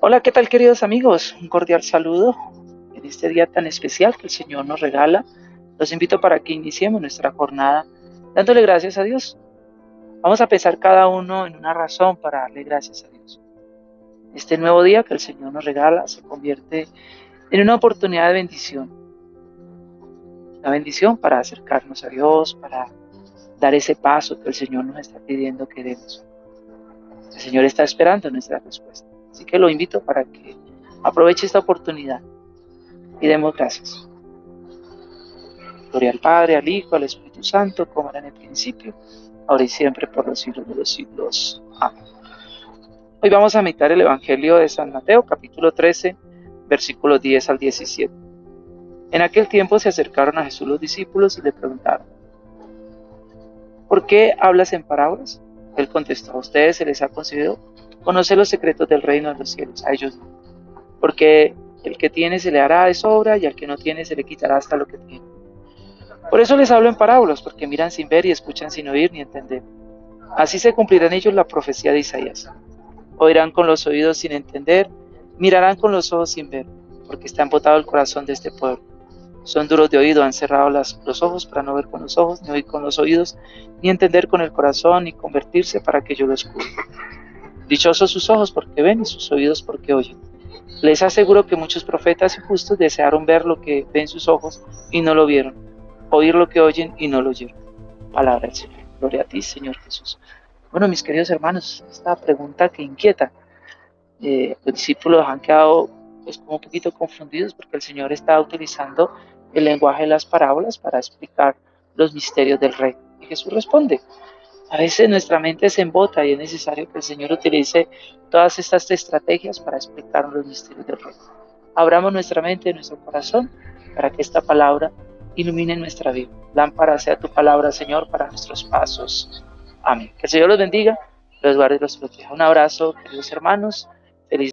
Hola, ¿qué tal queridos amigos? Un cordial saludo en este día tan especial que el Señor nos regala. Los invito para que iniciemos nuestra jornada dándole gracias a Dios. Vamos a pensar cada uno en una razón para darle gracias a Dios. Este nuevo día que el Señor nos regala se convierte en una oportunidad de bendición. Una bendición para acercarnos a Dios, para dar ese paso que el Señor nos está pidiendo que demos. El Señor está esperando nuestra respuesta. Así que lo invito para que aproveche esta oportunidad y demos gracias. Gloria al Padre, al Hijo, al Espíritu Santo, como era en el principio, ahora y siempre, por los siglos de los siglos. Amén. Hoy vamos a meditar el Evangelio de San Mateo, capítulo 13, versículos 10 al 17. En aquel tiempo se acercaron a Jesús los discípulos y le preguntaron, ¿por qué hablas en parábolas? Él contestó, a ustedes se les ha concedido conocer los secretos del reino de los cielos, a ellos no. Porque el que tiene se le hará de sobra y al que no tiene se le quitará hasta lo que tiene. Por eso les hablo en parábolas, porque miran sin ver y escuchan sin oír ni entender. Así se cumplirá en ellos la profecía de Isaías. Oirán con los oídos sin entender, mirarán con los ojos sin ver, porque está embotado el corazón de este pueblo. Son duros de oído, han cerrado los ojos para no ver con los ojos, ni oír con los oídos, ni entender con el corazón, ni convertirse para que yo los cure. Dichosos sus ojos porque ven y sus oídos porque oyen. Les aseguro que muchos profetas y justos desearon ver lo que ven sus ojos y no lo vieron, oír lo que oyen y no lo oyeron. Palabra del Señor. Gloria a ti, Señor Jesús. Bueno, mis queridos hermanos, esta pregunta que inquieta. Eh, los discípulos han quedado pues como un poquito confundidos porque el Señor está utilizando el lenguaje de las parábolas para explicar los misterios del rey. Y Jesús responde, a veces nuestra mente se embota y es necesario que el Señor utilice todas estas estrategias para explicar los misterios del reino. Abramos nuestra mente y nuestro corazón para que esta palabra ilumine nuestra vida. Lámpara sea tu palabra, Señor, para nuestros pasos. Amén. Que el Señor los bendiga, los guarde y los proteja. Un abrazo, queridos hermanos.